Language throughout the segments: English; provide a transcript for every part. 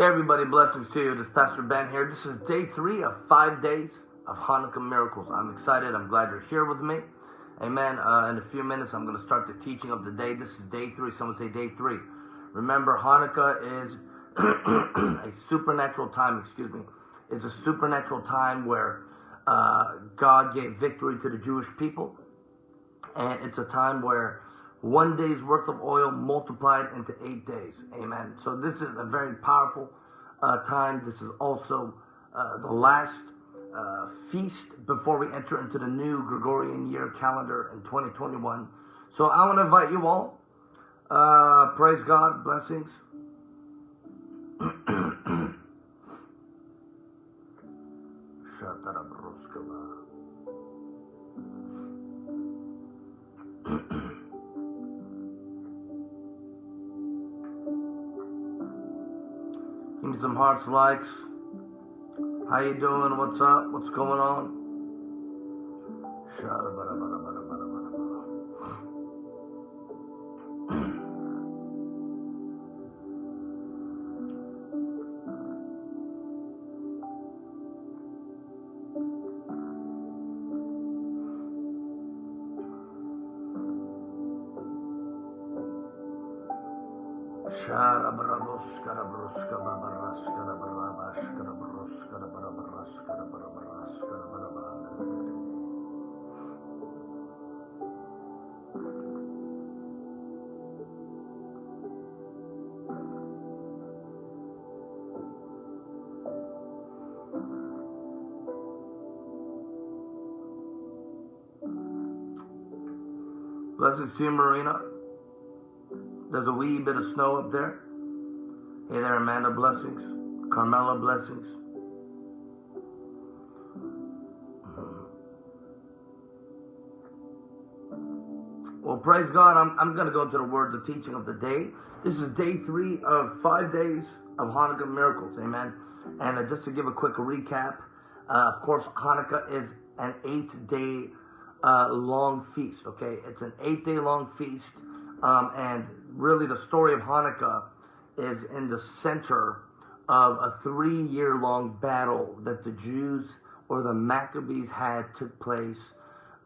Hey everybody, blessings to you. This is Pastor Ben here. This is day three of five days of Hanukkah miracles. I'm excited. I'm glad you're here with me. Amen. Uh, in a few minutes, I'm going to start the teaching of the day. This is day three. Someone say day three. Remember, Hanukkah is a supernatural time. Excuse me. It's a supernatural time where uh, God gave victory to the Jewish people, and it's a time where one day's worth of oil multiplied into eight days. Amen. So this is a very powerful uh, time. This is also uh, the last uh, feast before we enter into the new Gregorian year calendar in 2021. So I want to invite you all. Uh, praise God. Blessings. Give me some hearts, likes. How you doing? What's up? What's going on? Blessings to Marina. There's a wee bit of snow up there. Hey there, Amanda. Blessings. Carmela. Blessings. Well, praise God. I'm, I'm going to go into the word, the teaching of the day. This is day three of five days of Hanukkah miracles. Amen. And uh, just to give a quick recap, uh, of course, Hanukkah is an eight day uh, long feast. Okay. It's an eight day long feast. Um, and really, the story of Hanukkah is in the center of a three year long battle that the Jews or the Maccabees had took place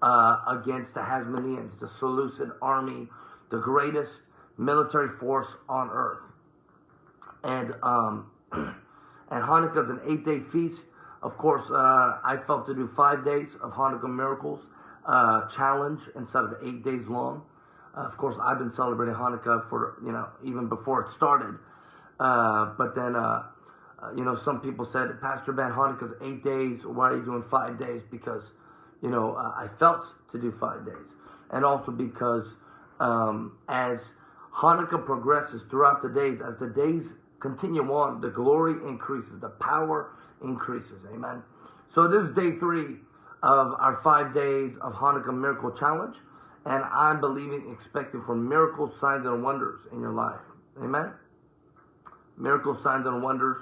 uh, against the Hasmoneans, the Seleucid army, the greatest military force on earth. And um, and Hanukkah is an eight day feast. Of course, uh, I felt to do five days of Hanukkah miracles uh, challenge instead of eight days long. Uh, of course, I've been celebrating Hanukkah for you know even before it started. Uh, but then uh, you know some people said, Pastor Ben, Hanukkah's eight days. Why are you doing five days? Because you know, uh, I felt to do five days. And also because um, as Hanukkah progresses throughout the days, as the days continue on, the glory increases, the power increases. Amen. So this is day three of our five days of Hanukkah Miracle Challenge. And I'm believing, expecting for miracles, signs, and wonders in your life. Amen. Miracles, signs, and wonders.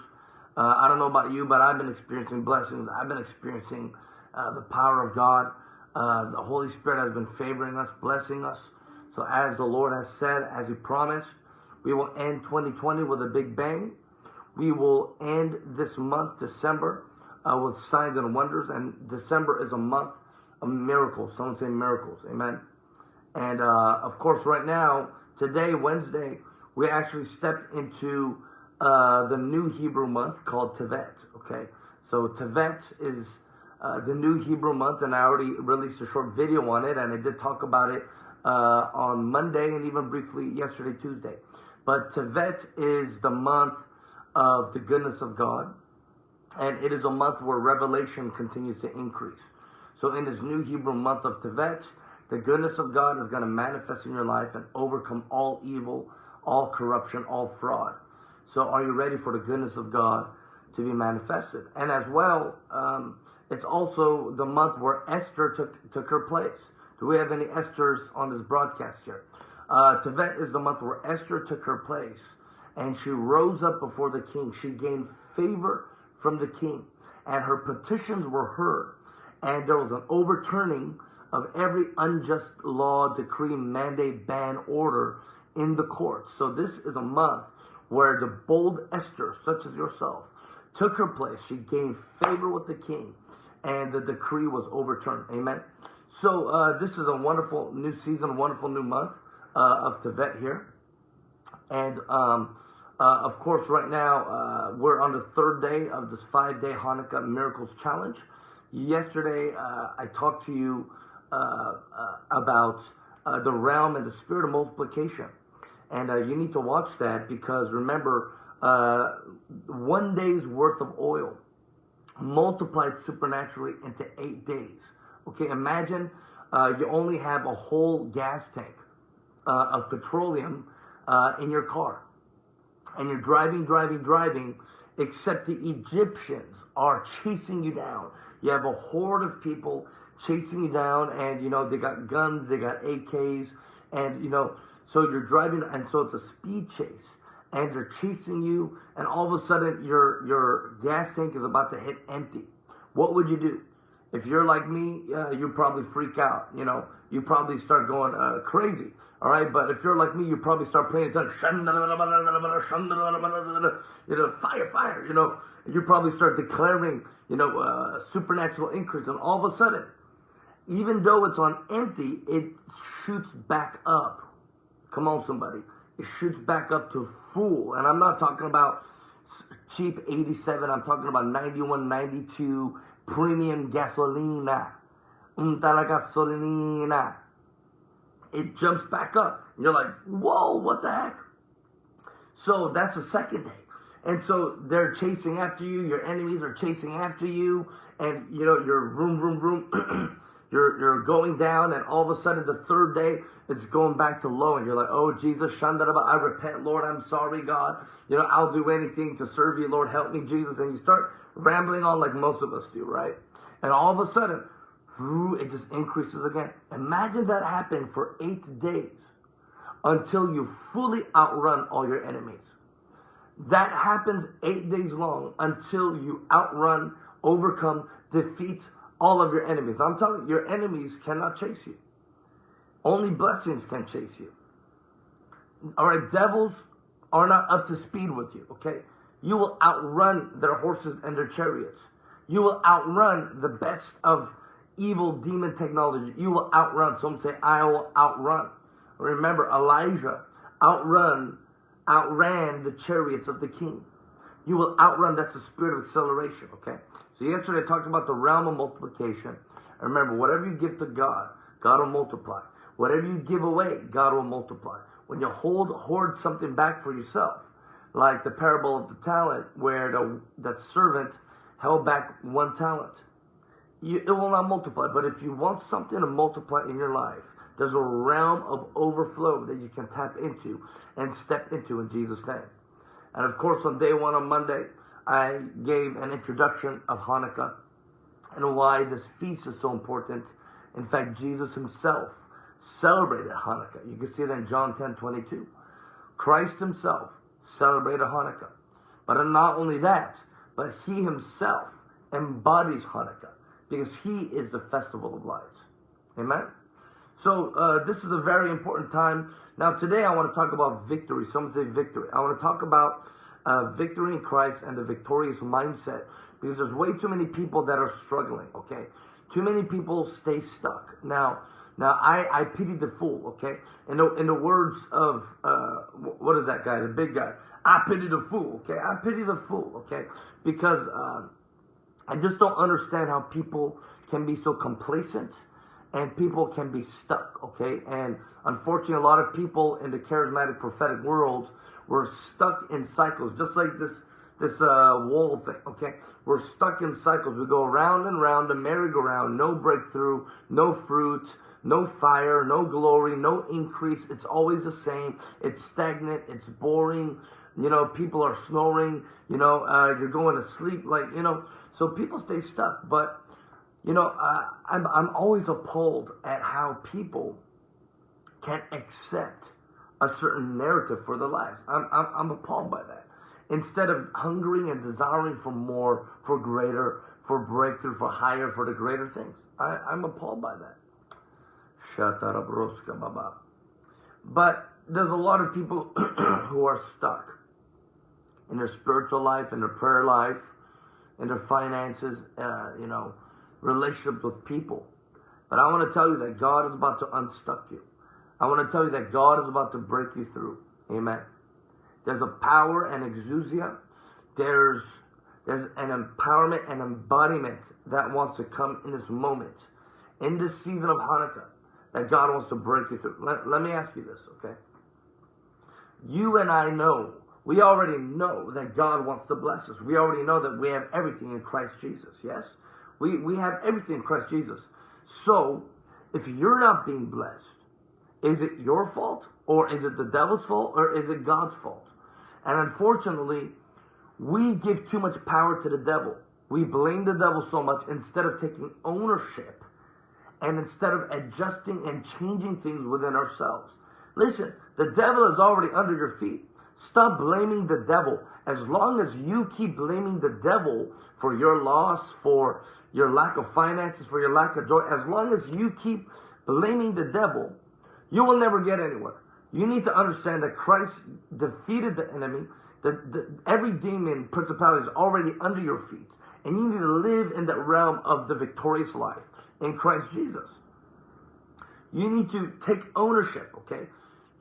Uh, I don't know about you, but I've been experiencing blessings. I've been experiencing uh, the power of God. Uh, the Holy Spirit has been favoring us, blessing us. So as the Lord has said, as He promised, we will end 2020 with a big bang. We will end this month, December, uh, with signs and wonders. And December is a month of miracles. Someone say miracles. Amen. And uh, of course, right now, today, Wednesday, we actually stepped into uh, the new Hebrew month called Tevet. Okay. So Tevet is uh, the new Hebrew month, and I already released a short video on it, and I did talk about it uh, on Monday and even briefly yesterday, Tuesday. But Tevet is the month of the goodness of God, and it is a month where revelation continues to increase. So, in this new Hebrew month of Tevet, the goodness of God is going to manifest in your life and overcome all evil, all corruption, all fraud. So, are you ready for the goodness of God to be manifested? And as well, um, it's also the month where Esther took, took her place. Do we have any Esthers on this broadcast here? Uh, Tevet is the month where Esther took her place and she rose up before the king. She gained favor from the king and her petitions were heard. And there was an overturning of every unjust law, decree, mandate, ban, order in the courts. So this is a month where the bold Esther, such as yourself, took her place. She gained favor with the king, and the decree was overturned. Amen. So uh, this is a wonderful new season, wonderful new month uh, of Tevet here, and um, uh, of course, right now uh, we're on the third day of this five-day Hanukkah Miracles Challenge. Yesterday, uh, I talked to you uh, uh, about uh, the realm and the spirit of multiplication. And you need to watch that because remember, one day's worth of oil multiplied supernaturally into eight days. Okay, imagine you only have a whole gas tank of petroleum in your car. And you're driving, driving, driving, except the Egyptians are chasing you down. You have a horde of people chasing you down, and you know they got guns, they got AKs, and you know so you're driving, and so it's a speed chase, and they're chasing you, and all of a sudden your your gas tank is about to hit empty. What would you do? If you're like me, uh, you probably freak out. You know, you probably start going uh, crazy. All right, but if you're like me, you probably start praying in tongues. You know, fire, fire. You know, you probably start declaring, you know, uh, supernatural increase, and all of a sudden, even though it's on empty, it shoots back up. Come on, somebody. It shoots back up to full, and I'm not talking about cheap 87. I'm talking about 91, 92 premium gasolina. Unta la gasolina it jumps back up. And you're like, whoa, what the heck? So that's the second day. And so they're chasing after you. Your enemies are chasing after you. And, you know, you're room, room, room. you're, you're going down. And all of a sudden, the third day, it's going back to low. And you're like, oh, Jesus, Shandaraba, I repent, Lord. I'm sorry, God. You know, I'll do anything to serve you, Lord. Help me, Jesus. And you start rambling on like most of us do, right? And all of a sudden, it just increases again. Imagine that happening for eight days until you fully outrun all your enemies. That happens eight days long until you outrun, overcome, defeat all of your enemies. I'm telling you, your enemies cannot chase you. Only blessings can chase you. All right, devils are not up to speed with you, okay? You will outrun their horses and their chariots. You will outrun the best of evil demon technology. You will outrun. Some say, I will outrun. Remember, Elijah outrun, outran the chariots of the king. You will outrun. That's the spirit of acceleration, okay? So yesterday I talked about the realm of multiplication. And remember, whatever you give to God, God will multiply. Whatever you give away, God will multiply. When you hold hoard something back for yourself, like the parable of the talent, where the that servant held back one talent you, it will not multiply. But if you want something to multiply in your life, there's a realm of overflow that you can tap into and step into in Jesus' name. And of course, on day one on Monday, I gave an introduction of Hanukkah and why this feast is so important. In fact, Jesus himself celebrated Hanukkah. You can see that in John 10 22. Christ himself celebrated Hanukkah. But not only that, but he himself embodies Hanukkah because he is the festival of lights. Amen? So uh, this is a very important time. Now today I want to talk about victory. Some say victory. I want to talk about uh, victory in Christ and the victorious mindset because there's way too many people that are struggling. Okay, too many people stay stuck. Now, now I, I pity the fool. Okay, in the in the words of uh, what is that guy, the big guy? I pity the fool. Okay, I pity the fool. Okay, because uh, I just don't understand how people can be so complacent and people can be stuck, okay? And unfortunately, a lot of people in the charismatic prophetic world were stuck in cycles, just like this this uh, wall thing, okay? We're stuck in cycles. We go around and round a merry-go-round, no breakthrough, no fruit, no fire, no glory, no increase. It's always the same. It's stagnant. It's boring. You know, people are snoring. You know, uh, you're going to sleep. Like, you know, so people stay stuck. But, you know, uh, I'm, I'm always appalled at how people can accept a certain narrative for their lives. I'm, I'm, I'm appalled by that. Instead of hungering and desiring for more, for greater, for breakthrough, for higher, for the greater things. I, I'm appalled by that. Baba. But there's a lot of people who are stuck. in their spiritual life, in their prayer life, in their finances, uh, you know, relationships with people. But I want to tell you that God is about to unstuck you. I want to tell you that God is about to break you through. Amen. There's a power and exousia. There's there's an empowerment and embodiment that wants to come in this moment, in this season of Hanukkah, that God wants to break you through. Let, let me ask you this, okay? You and I know, we already know that God wants to bless us. We already know that we have everything in Christ Jesus, yes? We, we have everything in Christ Jesus. So, if you're not being blessed, is it your fault? Or is it the devil's fault? Or is it God's fault? And unfortunately, we give too much power to the devil. We blame the devil so much instead of taking ownership and instead of adjusting and changing things within ourselves. Listen, the devil is already under your feet. Stop blaming the devil. As long as you keep blaming the devil for your loss, for your lack of finances, for your lack of joy, as long as you keep blaming the devil, you will never get anywhere. You need to understand that Christ defeated the enemy that every demon, principality is already under your feet. And you need to live in that realm of the victorious life in Christ Jesus. You need to take ownership, okay?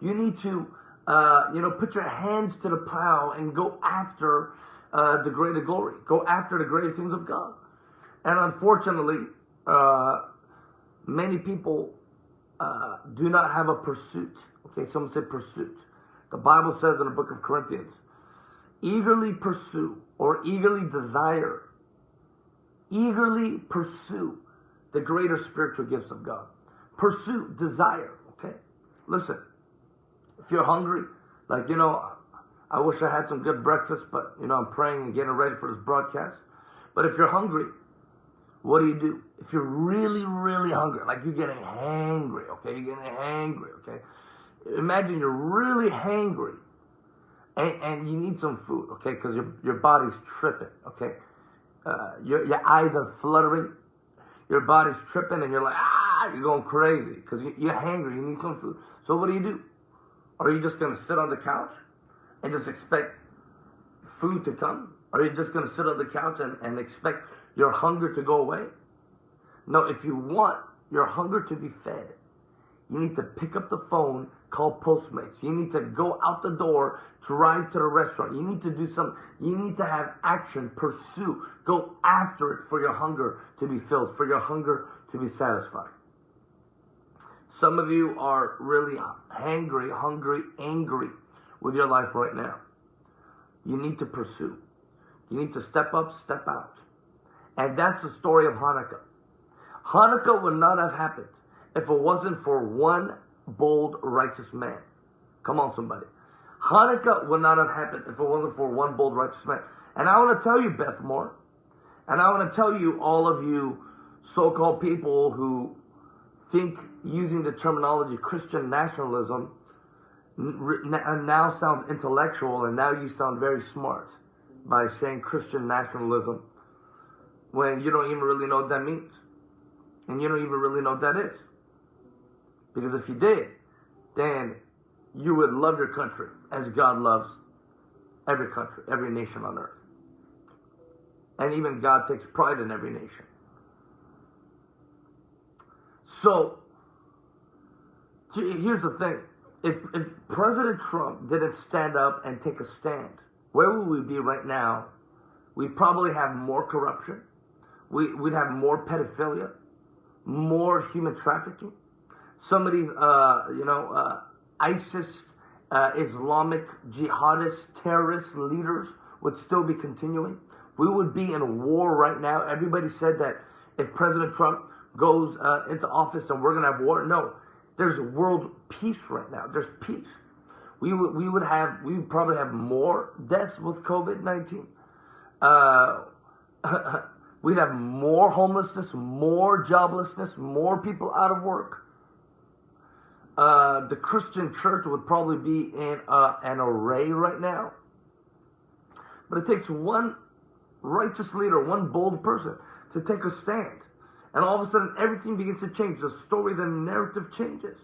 You need to, uh, you know, put your hands to the plow and go after uh, the greater glory. Go after the greater things of God. And unfortunately, uh, many people uh, do not have a pursuit. Okay, someone said pursuit. The Bible says in the book of Corinthians, eagerly pursue or eagerly desire, eagerly pursue the greater spiritual gifts of God. Pursue, desire, okay? Listen, if you're hungry, like, you know, I wish I had some good breakfast, but, you know, I'm praying and getting ready for this broadcast. But if you're hungry, what do you do? If you're really, really hungry, like you're getting hangry, okay? You're getting hangry, okay? Imagine you're really hangry and, and you need some food, okay? Because your, your body's tripping, okay? Uh, your, your eyes are fluttering, your body's tripping, and you're like, ah, you're going crazy because you, you're hungry, you need some food. So what do you do? Are you just going to sit on the couch and just expect food to come? Are you just going to sit on the couch and, and expect your hunger to go away? No, if you want your hunger to be fed, you need to pick up the phone call Postmates. You need to go out the door, drive to the restaurant. You need to do something. you need to have action, pursue, go after it for your hunger to be filled, for your hunger to be satisfied. Some of you are really hangry, hungry, angry with your life right now. You need to pursue. You need to step up, step out. And that's the story of Hanukkah. Hanukkah would not have happened if it wasn't for one bold, righteous man. Come on, somebody. Hanukkah would not have happened if it wasn't for one bold, righteous man. And I want to tell you, Beth Moore, and I want to tell you, all of you so called people who think using the terminology Christian nationalism uh, now sounds intellectual, and now you sound very smart by saying Christian nationalism when you don't even really know what that means. And you don't even really know what that is. Because if you did, then you would love your country as God loves every country, every nation on earth. And even God takes pride in every nation. So, here's the thing. If, if President Trump didn't stand up and take a stand, where would we be right now? We'd probably have more corruption. We, we'd have more pedophilia, more human trafficking some of these, uh, you know, uh, ISIS, uh, Islamic jihadist terrorist leaders would still be continuing. We would be in a war right now. Everybody said that if President Trump goes uh, into office and we're going to have war. No, there's world peace right now. There's peace. We would we would have we would probably have more deaths with COVID nineteen. Uh, we'd have more homelessness, more joblessness, more people out of work uh, the Christian church would probably be in uh, an array right now. But it takes one righteous leader, one bold person to take a stand. And all of a sudden, everything begins to change. The story, the narrative changes.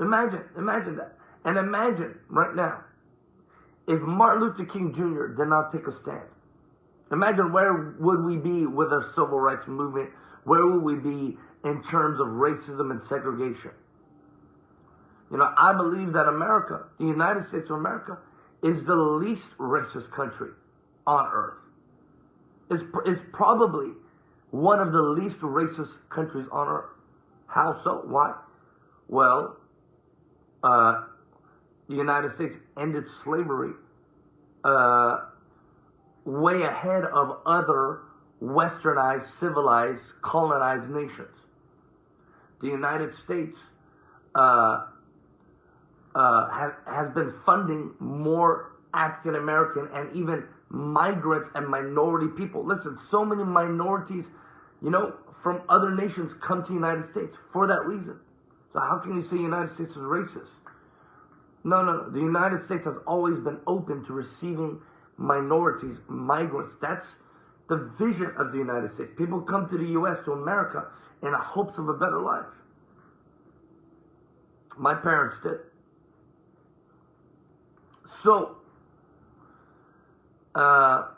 Imagine, imagine that. And imagine right now if Martin Luther King Jr. did not take a stand, imagine where would we be with our civil rights movement? Where would we be in terms of racism and segregation? You know, I believe that America, the United States of America, is the least racist country on earth. It's, it's probably one of the least racist countries on earth. How so? Why? Well, uh, the United States ended slavery uh, way ahead of other westernized, civilized, colonized nations. The United States uh, uh, has, has been funding more African American and even migrants and minority people. Listen, so many minorities, you know, from other nations come to the United States for that reason. So how can you say the United States is racist? No, no, no. The United States has always been open to receiving minorities, migrants. That's the vision of the United States. People come to the U.S., to America, in hopes of a better life. My parents did. So, uh,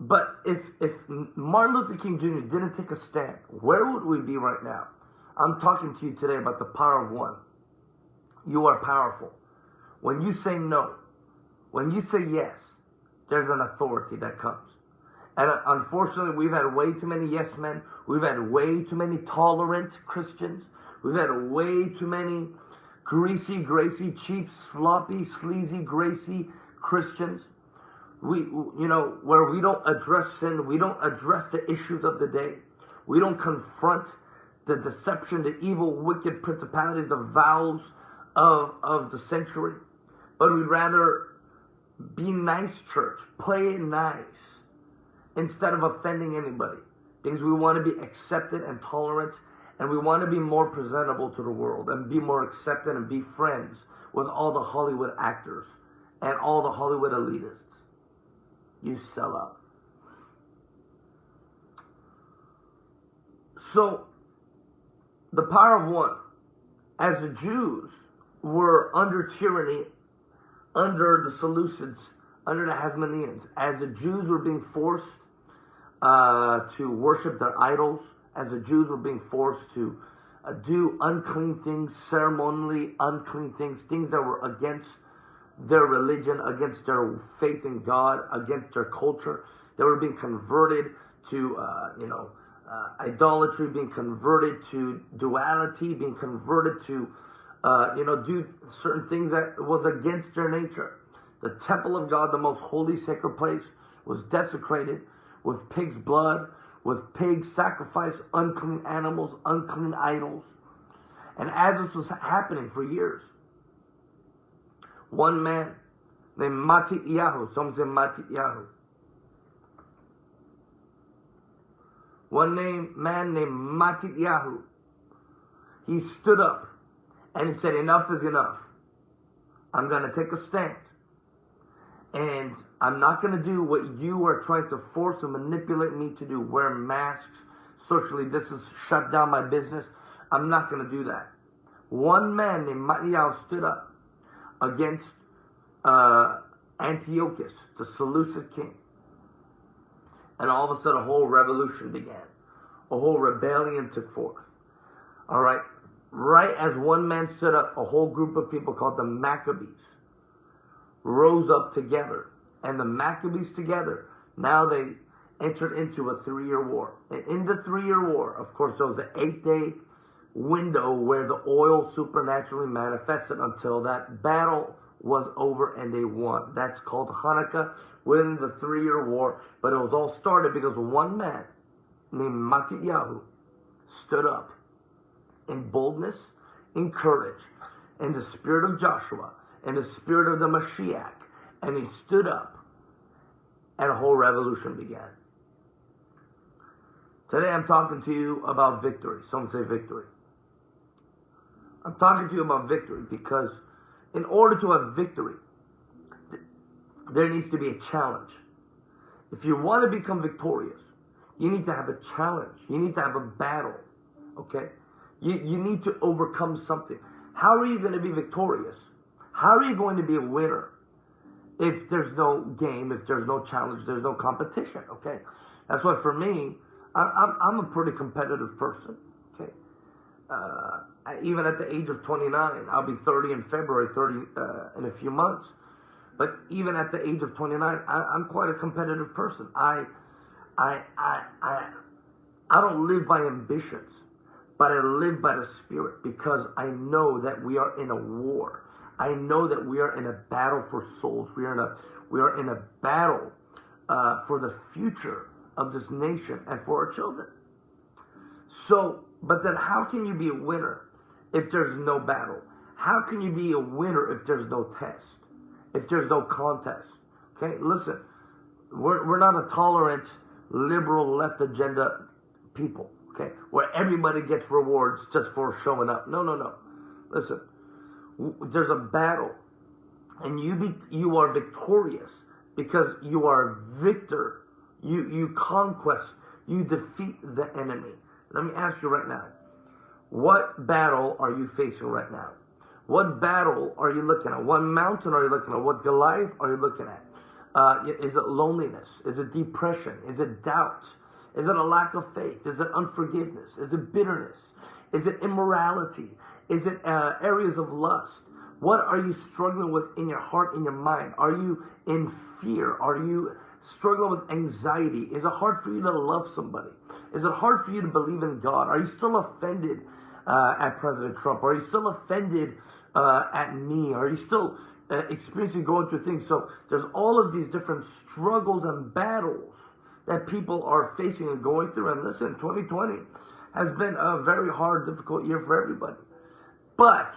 but if if Martin Luther King Jr. didn't take a stand, where would we be right now? I'm talking to you today about the power of one. You are powerful. When you say no, when you say yes, there's an authority that comes. And uh, unfortunately, we've had way too many yes men. We've had way too many tolerant Christians. We've had way too many greasy, gracy, cheap, sloppy, sleazy, gracy Christians. We, you know, where we don't address sin, we don't address the issues of the day. We don't confront the deception, the evil, wicked principalities, the vows of, of the century. But we'd rather be nice, church, play nice, instead of offending anybody. Because we want to be accepted and tolerant, and we want to be more presentable to the world, and be more accepted and be friends with all the Hollywood actors and all the Hollywood elitists. You sell out. So, the power of one. As the Jews were under tyranny, under the Seleucids, under the Hasmoneans, as the Jews were being forced uh, to worship their idols, as the Jews were being forced to uh, do unclean things, ceremonially unclean things, things that were against their religion, against their faith in God, against their culture. They were being converted to, uh, you know, uh, idolatry, being converted to duality, being converted to, uh, you know, do certain things that was against their nature. The temple of God, the most holy sacred place, was desecrated with pig's blood, with pigs sacrifice, unclean animals, unclean idols. And as this was happening for years, one man named Mati Matityahu, some say Matityahu, one name, man named Matityahu, he stood up and he said, enough is enough. I'm going to take a stand. And I'm not going to do what you are trying to force and manipulate me to do. Wear masks, socially distance, shut down my business. I'm not going to do that. One man named Matityahu stood up against uh, Antiochus, the Seleucid king. And all of a sudden, a whole revolution began. A whole rebellion took forth. All right. Right as one man stood up, a whole group of people called the Maccabees rose up together. And the Maccabees together, now they entered into a three year war. And in the three year war, of course, there was an eight day window where the oil supernaturally manifested until that battle was over and they won. That's called Hanukkah within the three year war. But it was all started because one man named Matityahu stood up in boldness, in courage, in the spirit of Joshua, in the spirit of the Mashiach. And he stood up and a whole revolution began. Today I'm talking to you about victory. Some say victory. I'm talking to you about victory because in order to have victory, there needs to be a challenge. If you want to become victorious, you need to have a challenge. You need to have a battle. Okay? You, you need to overcome something. How are you going to be victorious? How are you going to be a winner if there's no game, if there's no challenge, there's no competition? Okay, that's why for me, I, I'm I'm a pretty competitive person. Uh, even at the age of 29, I'll be 30 in February, 30 uh, in a few months. But even at the age of 29, I, am quite a competitive person. I, I, I, I, I don't live by ambitions, but I live by the Spirit because I know that we are in a war. I know that we are in a battle for souls. We are in a, we are in a battle uh, for the future of this nation and for our children. So, but then how can you be a winner if there's no battle? How can you be a winner if there's no test? If there's no contest? Okay, listen, we're, we're not a tolerant, liberal, left agenda people, okay, where everybody gets rewards just for showing up. No, no, no. Listen, there's a battle, and you be, you are victorious because you are a victor. You you conquest. You defeat the enemy. Let me ask you right now. What battle are you facing right now? What battle are you looking at? What mountain are you looking at? What Goliath are you looking at? Uh, is it loneliness? Is it depression? Is it doubt? Is it a lack of faith? Is it unforgiveness? Is it bitterness? Is it immorality? Is it uh, areas of lust? What are you struggling with in your heart, in your mind? Are you in fear? Are you struggling with anxiety? Is it hard for you to love somebody? Is it hard for you to believe in God? Are you still offended uh, at President Trump? Are you still offended uh, at me? Are you still uh, experiencing going through things? So there's all of these different struggles and battles that people are facing and going through. And listen, 2020 has been a very hard, difficult year for everybody. But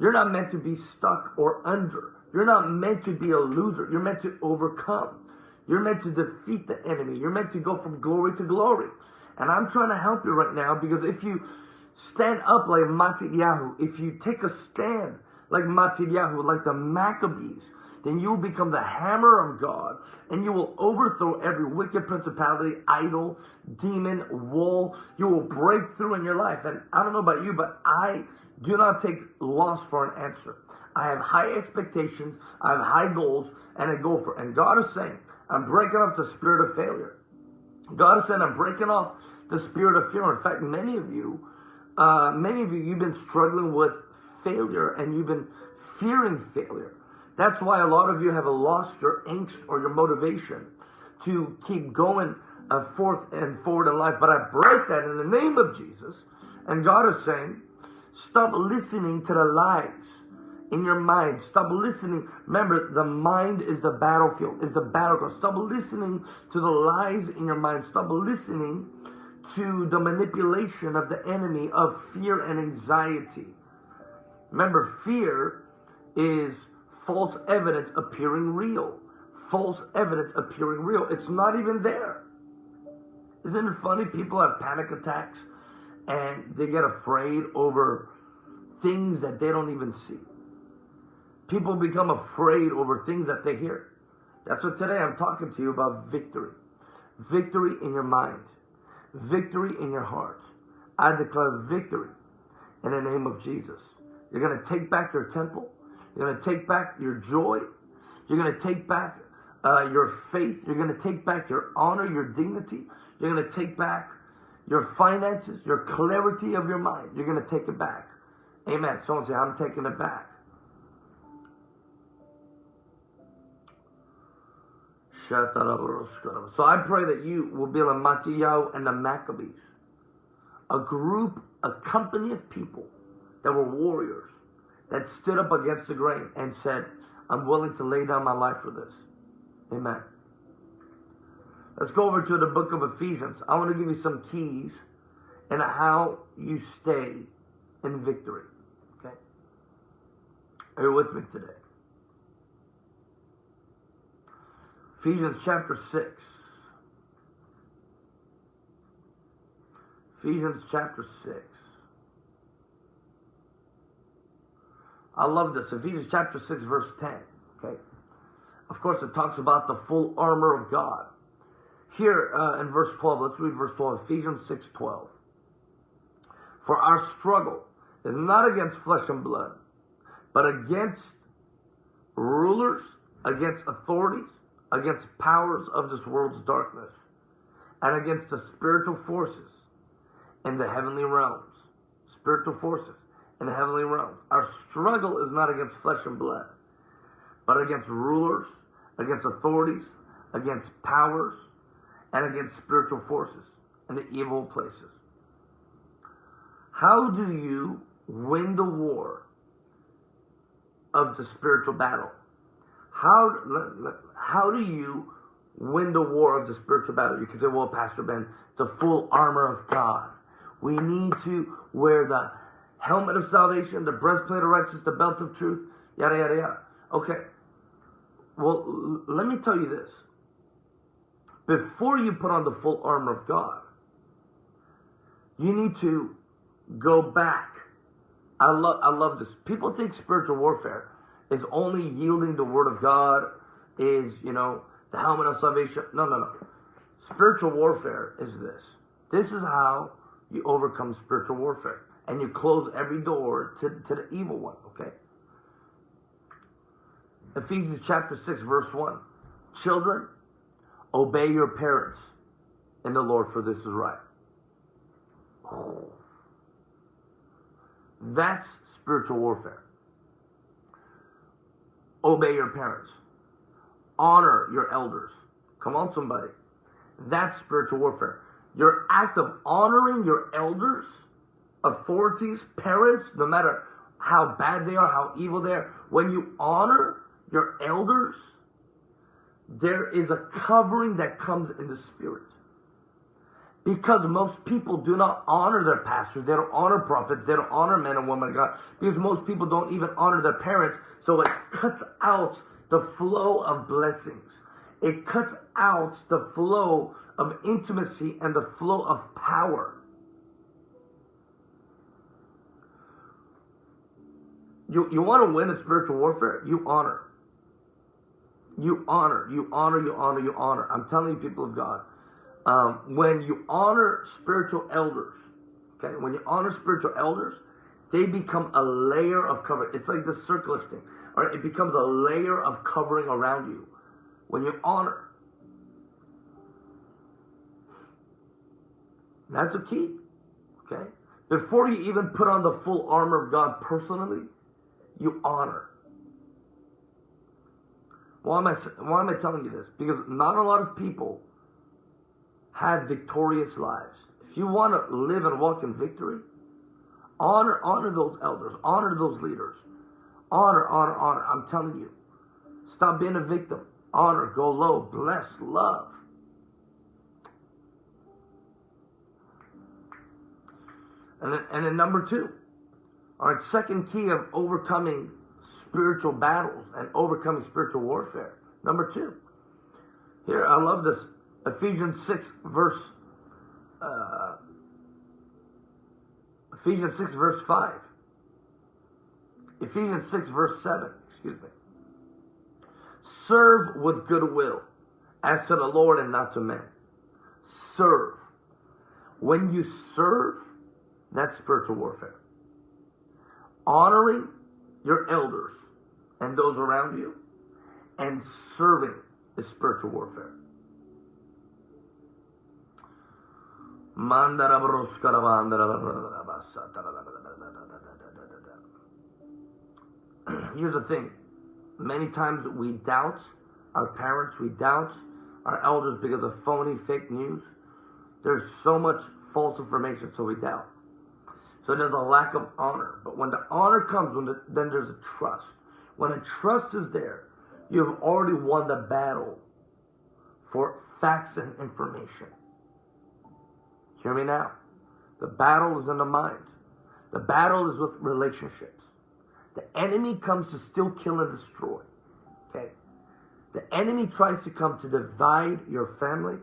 you're not meant to be stuck or under. You're not meant to be a loser. You're meant to overcome. You're meant to defeat the enemy. You're meant to go from glory to glory. And I'm trying to help you right now because if you stand up like Matityahu, if you take a stand like Matityahu, like the Maccabees, then you will become the hammer of God and you will overthrow every wicked principality, idol, demon, wall. You will break through in your life. And I don't know about you, but I do not take loss for an answer. I have high expectations, I have high goals, and I go for it. And God is saying, I'm breaking off the spirit of failure. God is saying, I'm breaking off the spirit of fear. In fact, many of you, uh, many of you, you've been struggling with failure and you've been fearing failure. That's why a lot of you have lost your angst or your motivation to keep going uh, forth and forward in life. But I break that in the name of Jesus. And God is saying, stop listening to the lies in your mind. Stop listening. Remember, the mind is the battlefield, is the battleground. Stop listening to the lies in your mind. Stop listening to the manipulation of the enemy of fear and anxiety. Remember, fear is false evidence appearing real. False evidence appearing real. It's not even there. Isn't it funny? People have panic attacks and they get afraid over things that they don't even see. People become afraid over things that they hear. That's what today I'm talking to you about victory. Victory in your mind. Victory in your heart. I declare victory in the name of Jesus. You're going to take back your temple. You're going to take back your joy. You're going to take back uh, your faith. You're going to take back your honor, your dignity. You're going to take back your finances, your clarity of your mind. You're going to take it back. Amen. Someone say, I'm taking it back. So I pray that you will be like Mattiyahu and the Maccabees, a group, a company of people that were warriors that stood up against the grain and said, I'm willing to lay down my life for this. Amen. Let's go over to the book of Ephesians. I want to give you some keys and how you stay in victory. Okay? Are you with me today? Ephesians chapter 6. Ephesians chapter 6. I love this. Ephesians chapter 6, verse 10. Okay. Of course, it talks about the full armor of God. Here uh, in verse 12, let's read verse 12, Ephesians 6, 12. For our struggle is not against flesh and blood, but against rulers, against authorities, against powers of this world's darkness, and against the spiritual forces in the heavenly realms. Spiritual forces in the heavenly realms. Our struggle is not against flesh and blood, but against rulers, against authorities, against powers, and against spiritual forces in the evil places. How do you win the war of the spiritual battle? How, how do you win the war of the spiritual battle? You can say, well, Pastor Ben, the full armor of God. We need to wear the helmet of salvation, the breastplate of righteousness, the belt of truth, yada, yada, yada. Okay. Well, let me tell you this. Before you put on the full armor of God, you need to go back. I love, I love this. People think spiritual warfare is only yielding the word of God, is, you know, the helmet of salvation. No, no, no. Spiritual warfare is this. This is how you overcome spiritual warfare. And you close every door to, to the evil one, okay? Ephesians chapter 6, verse 1. Children, obey your parents in the Lord, for this is right. That's spiritual warfare. Obey your parents. Honor your elders. Come on, somebody. That's spiritual warfare. Your act of honoring your elders, authorities, parents, no matter how bad they are, how evil they are, when you honor your elders, there is a covering that comes in the spirit. Because most people do not honor their pastors, they don't honor prophets, they don't honor men and women of God. Because most people don't even honor their parents, so it cuts out the flow of blessings. It cuts out the flow of intimacy and the flow of power. You, you want to win in spiritual warfare? You honor. You honor, you honor, you honor, you honor. I'm telling you, people of God, um, when you honor spiritual elders, okay, when you honor spiritual elders, they become a layer of cover. It's like the circular thing, it becomes a layer of covering around you. When you honor, that's a key. Okay, before you even put on the full armor of God personally, you honor. Why am I why am I telling you this? Because not a lot of people have victorious lives. If you want to live and walk in victory, honor honor those elders, honor those leaders. Honor, honor, honor. I'm telling you. Stop being a victim. Honor, go low, bless, love. And then, and then number two, our second key of overcoming spiritual battles and overcoming spiritual warfare. Number two, here, I love this. Ephesians 6, verse, uh, Ephesians 6, verse 5. Ephesians 6, verse 7, excuse me. Serve with goodwill as to the Lord and not to men. Serve. When you serve, that's spiritual warfare. Honoring your elders and those around you, and serving is spiritual warfare. Here's the thing. Many times we doubt our parents, we doubt our elders because of phony fake news. There's so much false information, so we doubt. So there's a lack of honor. But when the honor comes, when the, then there's a trust. When a trust is there, you have already won the battle for facts and information. Hear me now. The battle is in the mind. The battle is with relationships. The enemy comes to still kill, and destroy. Okay? The enemy tries to come to divide your family,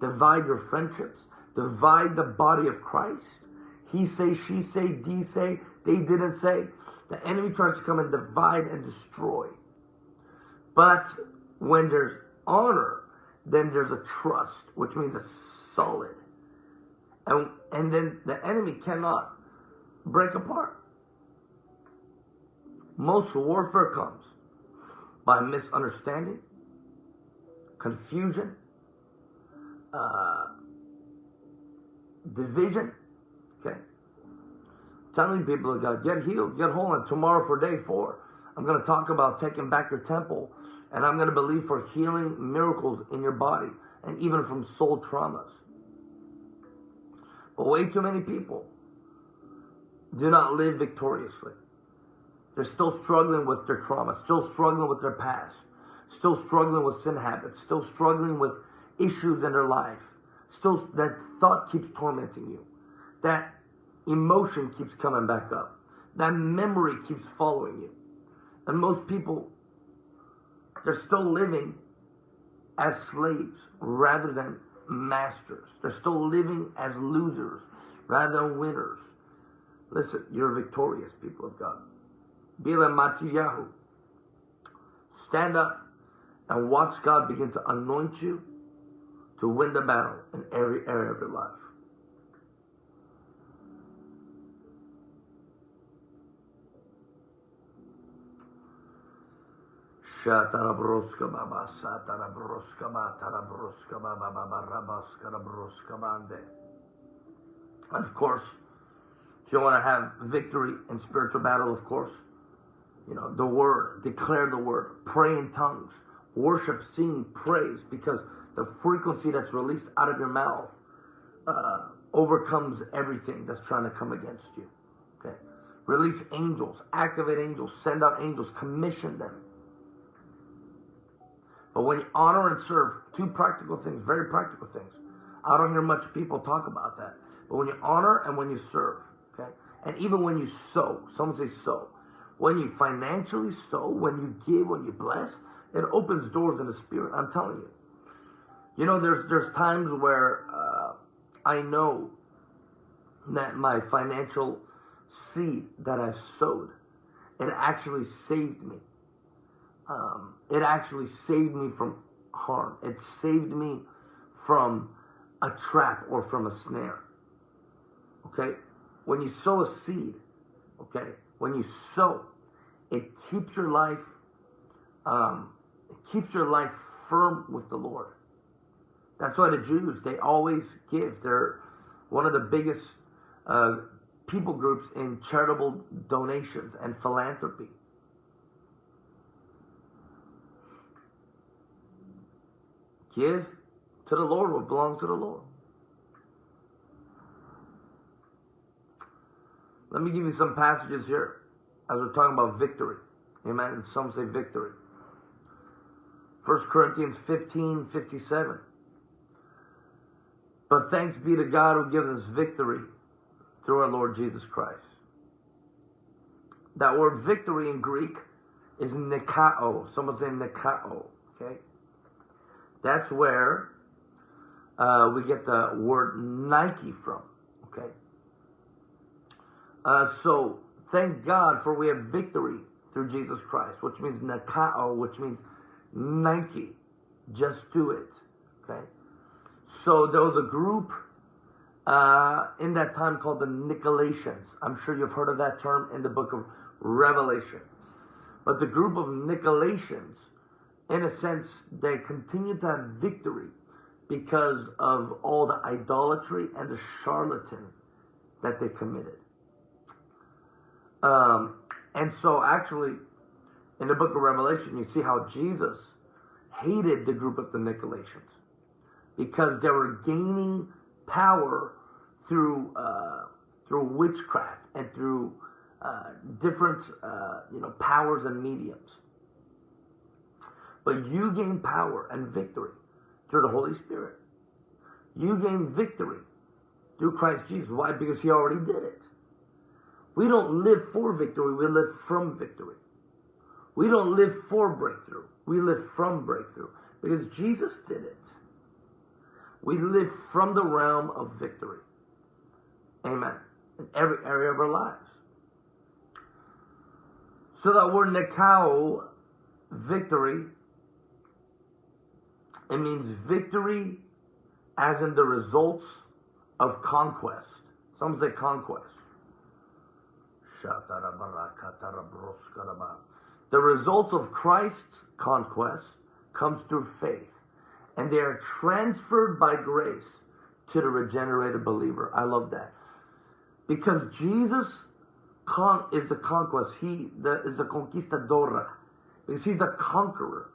divide your friendships, divide the body of Christ. He say, she say, D say, they didn't say. The enemy tries to come and divide and destroy. But when there's honor, then there's a trust, which means a solid. And, and then the enemy cannot break apart. Most warfare comes by misunderstanding, confusion, uh, division. Okay. Telling people of God, get healed, get whole. And tomorrow for day four, I'm going to talk about taking back your temple. And I'm going to believe for healing miracles in your body and even from soul traumas. But way too many people do not live victoriously. They're still struggling with their trauma, still struggling with their past, still struggling with sin habits, still struggling with issues in their life. Still, that thought keeps tormenting you. That emotion keeps coming back up. That memory keeps following you. And most people, they're still living as slaves rather than masters. They're still living as losers rather than winners. Listen, you're victorious, people of God. Bila Matiyahu. Stand up and watch God begin to anoint you to win the battle in every area of your life. Rabroska bande. And of course, if you want to have victory in spiritual battle, of course, you know, the word, declare the word, pray in tongues, worship, sing, praise, because the frequency that's released out of your mouth uh, overcomes everything that's trying to come against you. Okay. Release angels, activate angels, send out angels, commission them. But when you honor and serve, two practical things, very practical things. I don't hear much people talk about that. But when you honor and when you serve, okay? And even when you sow, someone say sow. When you financially sow, when you give, when you bless, it opens doors in the spirit. I'm telling you. You know, there's there's times where uh, I know that my financial seed that I've sowed, it actually saved me. Um, it actually saved me from harm. It saved me from a trap or from a snare. Okay? When you sow a seed, okay, when you sow, it keeps your life, um, it keeps your life firm with the Lord. That's why the Jews, they always give. They're one of the biggest uh, people groups in charitable donations and philanthropy. Give to the Lord what belongs to the Lord. Let me give you some passages here as we're talking about victory. Amen. Some say victory. 1 Corinthians 15 57. But thanks be to God who gives us victory through our Lord Jesus Christ. That word victory in Greek is nikao. Someone say nikao. Okay? That's where uh, we get the word Nike from. Uh, so thank God for we have victory through Jesus Christ, which means nikao, which means Nike. Just do it. Okay? So there was a group uh, in that time called the Nicolaitans. I'm sure you've heard of that term in the book of Revelation. But the group of Nicolaitans, in a sense, they continued to have victory because of all the idolatry and the charlatan that they committed. Um, and so, actually, in the book of Revelation, you see how Jesus hated the group of the Nicolaitans because they were gaining power through uh, through witchcraft and through uh, different uh, you know powers and mediums. But you gain power and victory through the Holy Spirit. You gain victory through Christ Jesus. Why? Because He already did it. We don't live for victory, we live from victory. We don't live for breakthrough, we live from breakthrough because Jesus did it. We live from the realm of victory. Amen. In every area of our lives. So that word Nikao, victory, it means victory as in the results of conquest. Some say conquest. The result of Christ's conquest comes through faith, and they are transferred by grace to the regenerated believer. I love that. Because Jesus is the conquest, he the, is the conquistador. Because he's the conqueror,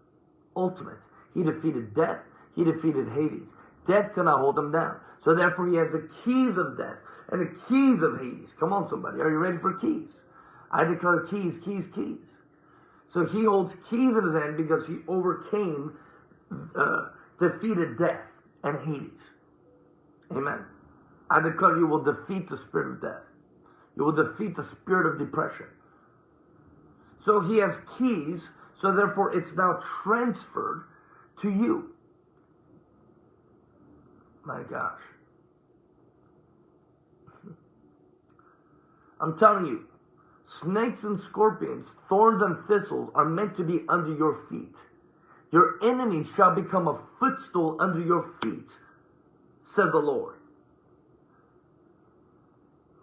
ultimate. He defeated death, he defeated Hades. Death cannot hold him down. So therefore, he has the keys of death and the keys of Hades. Come on, somebody. Are you ready for keys? I declare keys, keys, keys. So he holds keys in his hand because he overcame, uh, defeated death and Hades. Amen. I declare you will defeat the spirit of death. You will defeat the spirit of depression. So he has keys, so therefore it's now transferred to you. My gosh. I'm telling you, snakes and scorpions, thorns and thistles are meant to be under your feet. Your enemies shall become a footstool under your feet, says the Lord.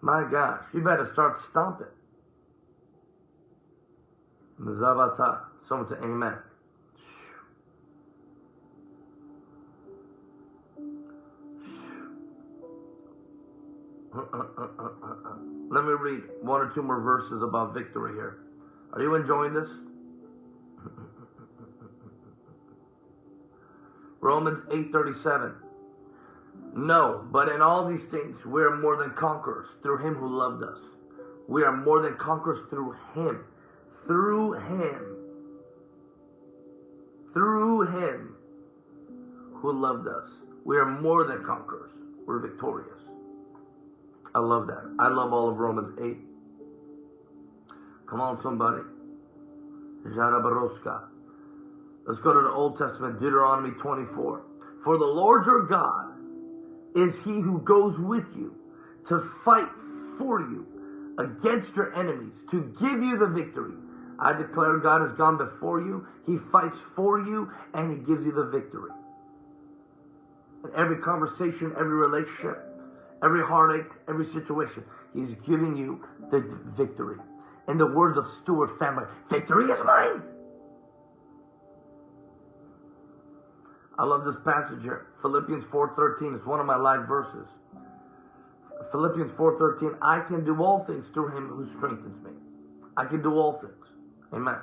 My gosh, you better start stomping. Mzavata. Someone to amen. Uh, uh, uh, Let me read one or two more verses about victory here. Are you enjoying this? Romans 8:37. No, but in all these things we are more than conquerors through him who loved us. We are more than conquerors through him. Through him. Through him who loved us. We are more than conquerors. We're victorious. I love that. I love all of Romans 8. Come on, somebody. Jarabaroska. Let's go to the Old Testament, Deuteronomy 24. For the Lord your God is he who goes with you to fight for you against your enemies, to give you the victory. I declare God has gone before you, he fights for you, and he gives you the victory. In every conversation, every relationship, every heartache, every situation, he's giving you the victory. In the words of Stuart family, victory is mine. I love this passage here. Philippians 4.13 is one of my life verses. Philippians 4.13, I can do all things through him who strengthens me. I can do all things. Amen.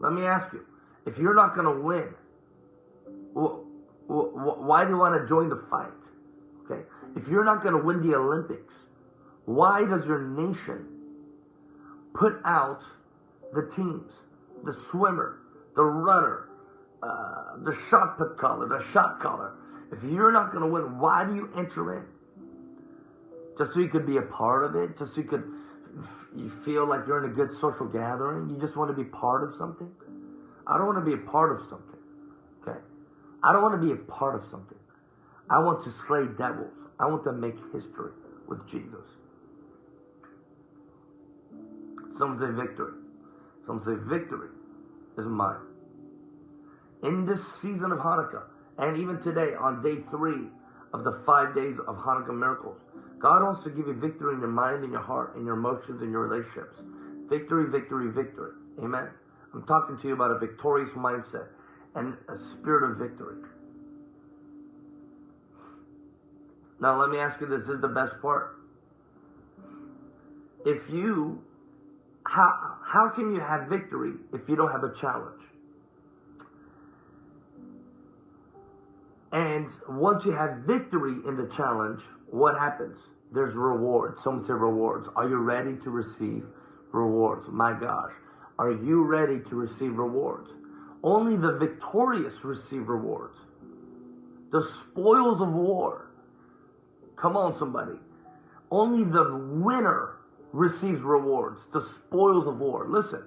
Let me ask you, if you're not going to win, why do you want to join the fight? If you're not going to win the Olympics, why does your nation put out the teams, the swimmer, the runner, uh, the shot put the shot caller. If you're not going to win, why do you enter in? Just so you could be a part of it? Just so you could you feel like you're in a good social gathering? You just want to be part of something? I don't want to be a part of something. Okay? I don't want to be a part of something. I want to slay devils. I want to make history with Jesus. Some say victory. Some say victory is mine in this season of Hanukkah, and even today on day three of the five days of Hanukkah miracles, God wants to give you victory in your mind, in your heart, in your emotions, in your relationships. Victory, victory, victory. Amen. I'm talking to you about a victorious mindset and a spirit of victory. Now, let me ask you this. This is the best part. If you, how, how can you have victory if you don't have a challenge? And once you have victory in the challenge, what happens? There's rewards. Some say rewards. Are you ready to receive rewards? My gosh. Are you ready to receive rewards? Only the victorious receive rewards. The spoils of war. Come on, somebody. Only the winner receives rewards. The spoils of war. Listen,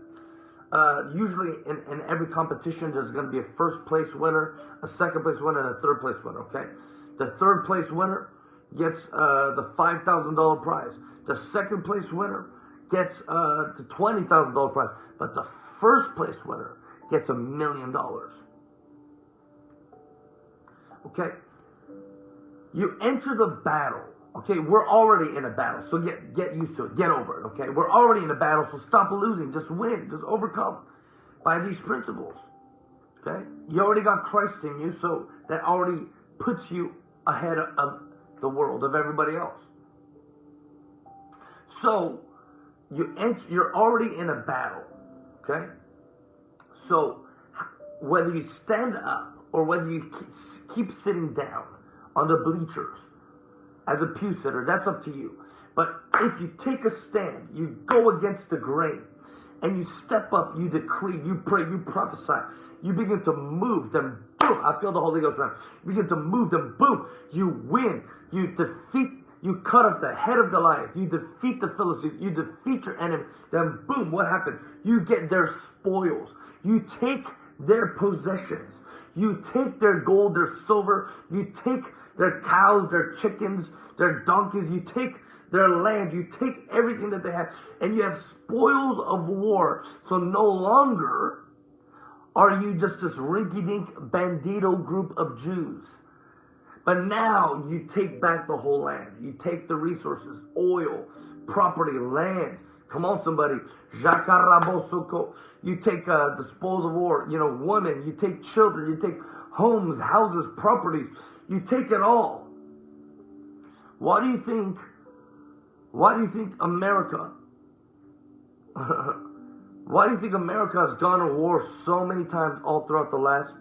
uh, usually in, in every competition, there's going to be a first place winner, a second place winner, and a third place winner. Okay, the third place winner gets uh, the five thousand dollar prize. The second place winner gets uh, the twenty thousand dollar prize, but the first place winner gets a million dollars. Okay, you enter the battle Okay, we're already in a battle, so get get used to it. Get over it. Okay, we're already in a battle, so stop losing. Just win. Just overcome by these principles. Okay, you already got Christ in you, so that already puts you ahead of the world of everybody else. So you ent- you're already in a battle. Okay, so whether you stand up or whether you keep sitting down on the bleachers as a pew sitter. That's up to you. But if you take a stand, you go against the grain, and you step up, you decree, you pray, you prophesy, you begin to move, then boom, I feel the Holy Ghost around. You begin to move, then boom, you win. You defeat, you cut off the head of Goliath, you defeat the Philistines, you defeat your enemy, then boom, what happened? You get their spoils. You take their possessions. You take their gold, their silver, you take their cows, their chickens, their donkeys. You take their land. You take everything that they have, and you have spoils of war. So no longer are you just this rinky-dink bandito group of Jews. But now you take back the whole land. You take the resources, oil, property, land. Come on, somebody. You take uh, the spoils of war, you know, women. You take children. You take homes, houses, properties. You take it all. Why do you think? Why do you think America? why do you think America has gone to war so many times all throughout the last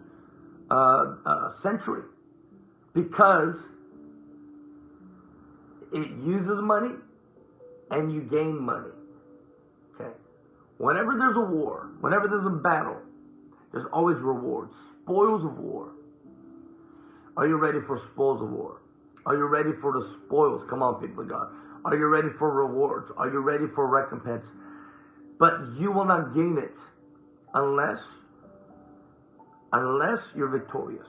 uh, uh, century? Because it uses money and you gain money. Okay. Whenever there's a war, whenever there's a battle, there's always rewards, spoils of war. Are you ready for spoils of war? Are you ready for the spoils? Come on, people of God. Are you ready for rewards? Are you ready for recompense? But you will not gain it unless unless you're victorious.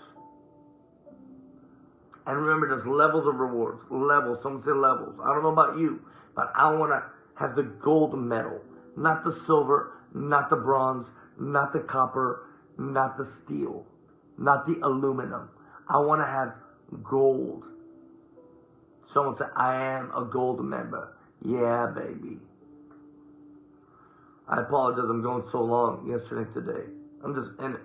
And remember, there's levels of rewards. Levels. Some say levels. I don't know about you, but I want to have the gold medal, not the silver, not the bronze, not the copper, not the steel, not the aluminum. I want to have gold. Someone said, I am a gold member. Yeah, baby. I apologize, I'm going so long yesterday today. I'm just in it.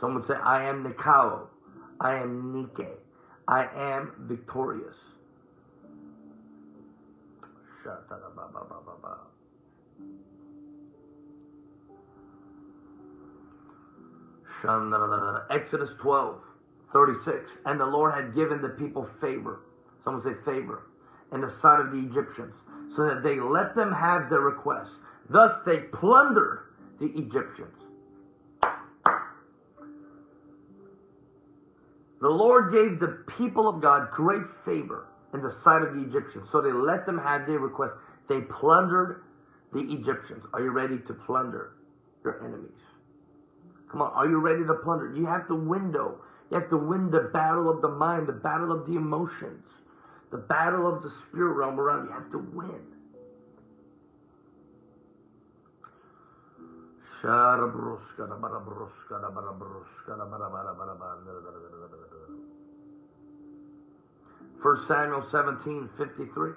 Someone say, I am Nikao. I am Nike. I am victorious. Shut up. Exodus 12, 36. And the Lord had given the people favor. Someone say favor. In the sight of the Egyptians. So that they let them have their request. Thus they plundered the Egyptians. The Lord gave the people of God great favor in the sight of the Egyptians. So they let them have their request. They plundered the Egyptians. Are you ready to plunder your enemies? Come on, are you ready to plunder? You have to window. You have to win the battle of the mind, the battle of the emotions, the battle of the spirit realm around. You have to win. First Samuel 17, 53.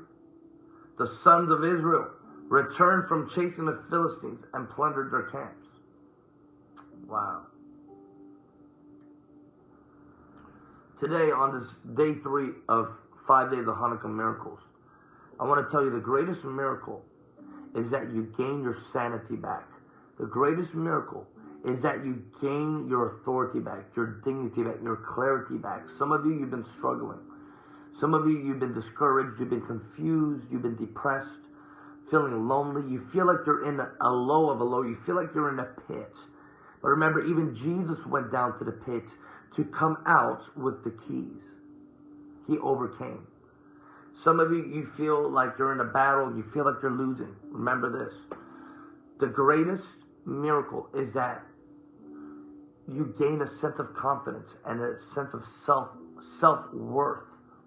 The sons of Israel returned from chasing the Philistines and plundered their camps. Wow. Today, on this day three of five days of Hanukkah miracles, I want to tell you the greatest miracle is that you gain your sanity back. The greatest miracle is that you gain your authority back, your dignity back, your clarity back. Some of you, you've been struggling. Some of you, you've been discouraged, you've been confused, you've been depressed, feeling lonely. You feel like you're in a low of a low. You feel like you're in a pit. But remember, even Jesus went down to the pit to come out with the keys. He overcame. Some of you, you feel like you're in a battle, you feel like you're losing. Remember this. The greatest miracle is that you gain a sense of confidence and a sense of self self worth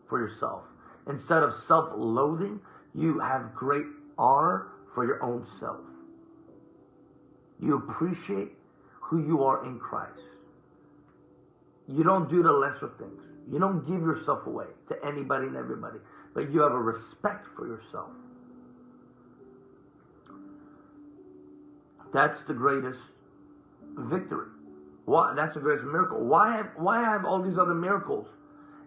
for yourself. Instead of self loathing, you have great honor for your own self. You appreciate who you are in Christ. you don't do the lesser things. You don't give yourself away to anybody and everybody, but you have a respect for yourself. That's the greatest victory. Why? That's the greatest miracle. Why have Why have all these other miracles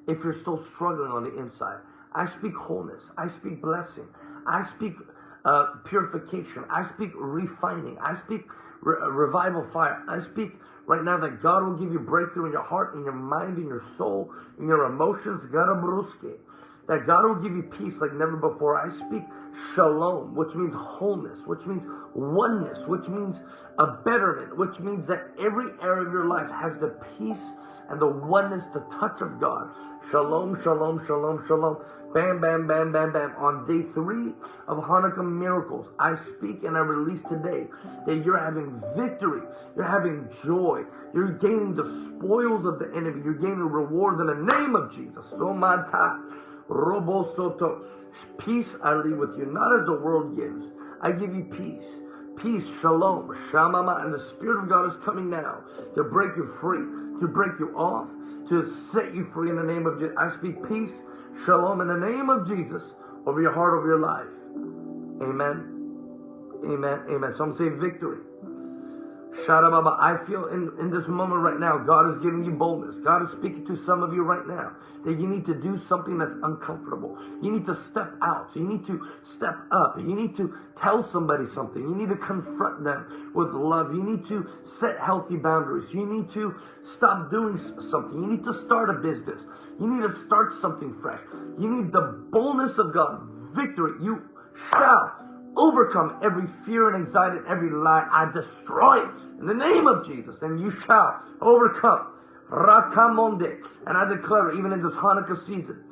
if you're still struggling on the inside? I speak wholeness. I speak blessing. I speak uh, purification. I speak refining. I speak re- revival fire. I speak right now that God will give you breakthrough in your heart, in your mind, in your soul, in your emotions. That God will give you peace like never before. I speak shalom, which means wholeness, which means oneness, which means a betterment, which means that every area of your life has the peace and the oneness, the touch of God. Shalom, shalom, shalom, shalom. Bam, bam, bam, bam, bam. On day three of Hanukkah miracles, I speak and I release today that you're having victory. You're having joy. You're gaining the spoils of the enemy. You're gaining rewards in the name of Jesus. Somata, Robo Soto. Peace I leave with you, not as the world gives. I give you peace. Peace, shalom, shamama, and the Spirit of God is coming now to break you free, to break you off, to set you free in the name of Jesus. I speak peace, shalom, in the name of Jesus over your heart, over your life. Amen. Amen. Amen. Some say victory. Baba, I feel in, in this moment right now, God is giving you boldness. God is speaking to some of you right now that you need to do something that's uncomfortable. You need to step out. You need to step up. You need to tell somebody something. You need to confront them with love. You need to set healthy boundaries. You need to stop doing something. You need to start a business. You need to start something fresh. You need the boldness of God. Victory. You shall overcome every fear and anxiety and every lie. I destroy it in the name of Jesus, and you shall overcome. Rakamonde. And I declare, even in this Hanukkah season,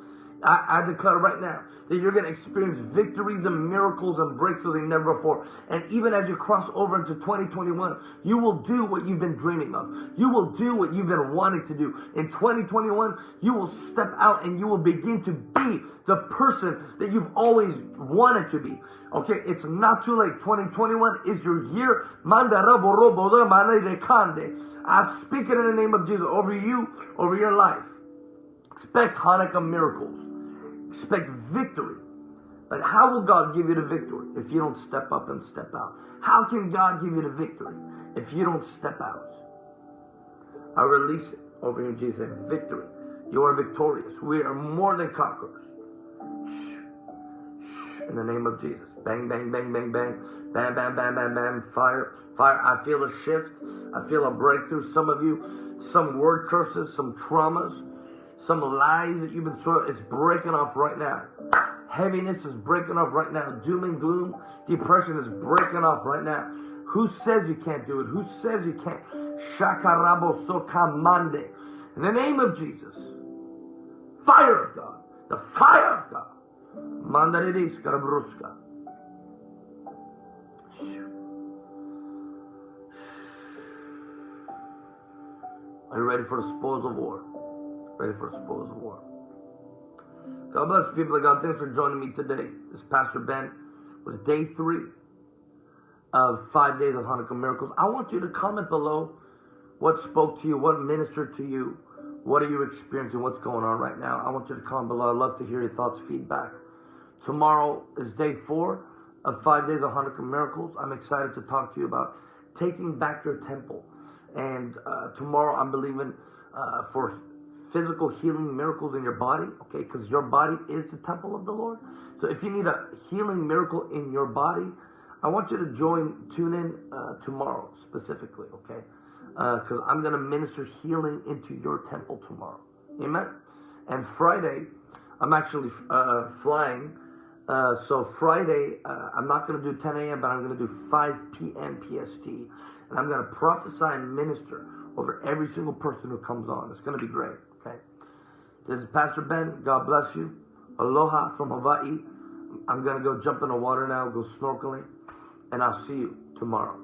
I, I declare right now that you're going to experience victories and miracles and breakthroughs like never before. And even as you cross over into 2021, you will do what you've been dreaming of. You will do what you've been wanting to do. In 2021, you will step out and you will begin to be the person that you've always wanted to be. Okay, it's not too late. 2021 is your year. I speak it in the name of Jesus over you, over your life. Expect Hanukkah miracles. Expect victory. But how will God give you the victory if you don't step up and step out? How can God give you the victory if you don't step out? I release it over you, Jesus. Victory. You are victorious. We are more than conquerors. In the name of Jesus. Bang, bang, bang, bang, bang. Bam, bam, bam, bam, bam. Fire, fire. I feel a shift. I feel a breakthrough. Some of you, some word curses, some traumas some lies that you've been sort of, it's breaking off right now. Heaviness is breaking off right now. Doom and gloom, depression is breaking off right now. Who says you can't do it? Who says you can't? Shakarabo sokamande. In the name of Jesus. Fire of God. The fire of God. Mandaridis karabruska. Are you ready for the spoils of war? For spoils of war. God bless you, people of God. Thanks for joining me today. This is Pastor Ben with day three of five days of Hanukkah miracles. I want you to comment below what spoke to you, what ministered to you, what are you experiencing, what's going on right now. I want you to comment below. I'd love to hear your thoughts, feedback. Tomorrow is day four of five days of Hanukkah miracles. I'm excited to talk to you about taking back your temple. And uh, tomorrow I'm believing uh, for physical healing miracles in your body, okay? Because your body is the temple of the Lord. So if you need a healing miracle in your body, I want you to join, tune in uh, tomorrow specifically, okay? Because uh, I'm going to minister healing into your temple tomorrow. Amen? And Friday, I'm actually uh, flying. Uh, so Friday, uh, I'm not going to do 10 a.m., but I'm going to do 5 p.m. PST. And I'm going to prophesy and minister over every single person who comes on. It's going to be great. This is Pastor Ben. God bless you. Aloha from Hawaii. I'm going to go jump in the water now, go snorkeling, and I'll see you tomorrow.